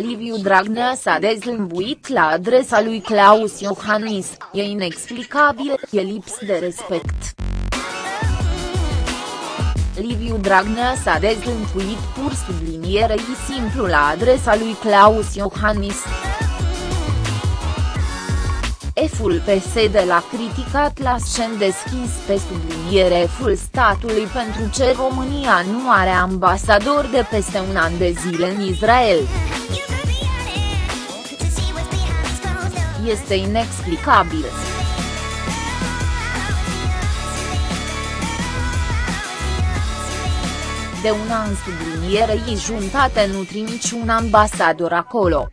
Liviu Dragnea s-a dezlămbuit la adresa lui Claus Iohannis, e inexplicabil, e lips de respect. Liviu Dragnea s-a dezlămbuit pur sublinierei simplu la adresa lui Claus Iohannis. Eful PSD l-a criticat la scen deschis pe subliniere Eful statului pentru ce România nu are ambasador de peste un an de zile în Israel. Este inexplicabil. De un an sublinierei juntate nu niciun ambasador acolo.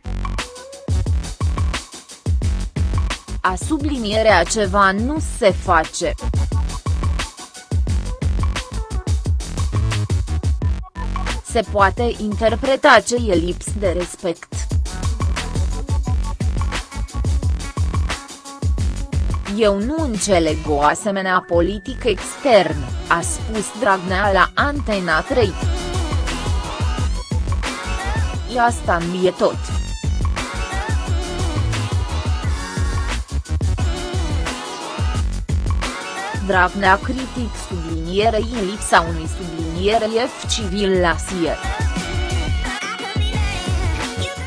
a sublinierea ceva nu se face. Se poate interpreta ce e lips de respect. Eu nu înțeleg o asemenea politică externă, a spus Dragnea la Antena 3. E asta mi e tot. Dragnea critic sublinierei în lipsa unui subliniere F civil la SIE.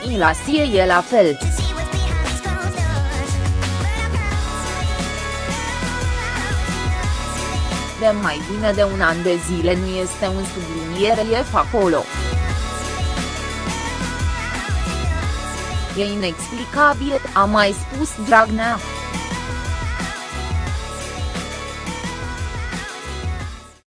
În la SIE e la fel. De mai bine de un an de zile nu este un subliniere F acolo. E inexplicabil, a mai spus Dragnea.